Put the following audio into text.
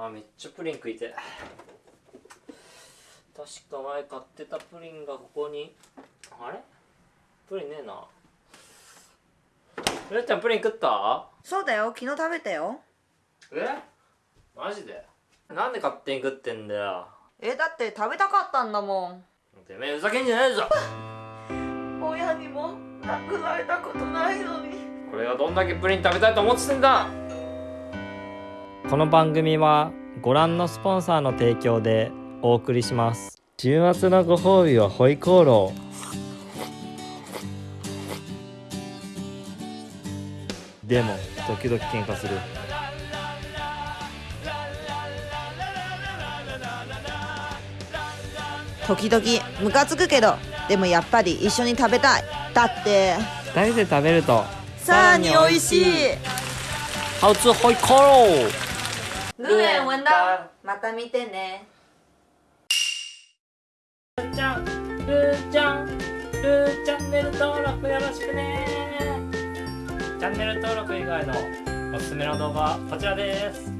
あめっちゃプリン食いて確か前買ってたプリンがここに。あれ？プリンねえな。ゆうちゃんプリン食った？そうだよ。昨日食べたよ。え？マジで？なんで勝手に食ってんだよ。えだって食べたかったんだもん。てめえふざけんじゃないぞ。親にも亡くなれたことないのに。これがどんだけプリン食べたいと思ってんだこの番組はご覧のスポンサーの提供でお送りします。週末のご褒美はホイコーロー。でも時々喧嘩する。時々ムカつくけどでもやっぱり一緒に食べたい。だって。2人で食べると。さらに美味しい。ハウツホイルエン文だまた見てね。ルーちゃんルーちゃんルーチャンネル登録よろしくね。チャンネル登録以外のおすすめの動画はこちらです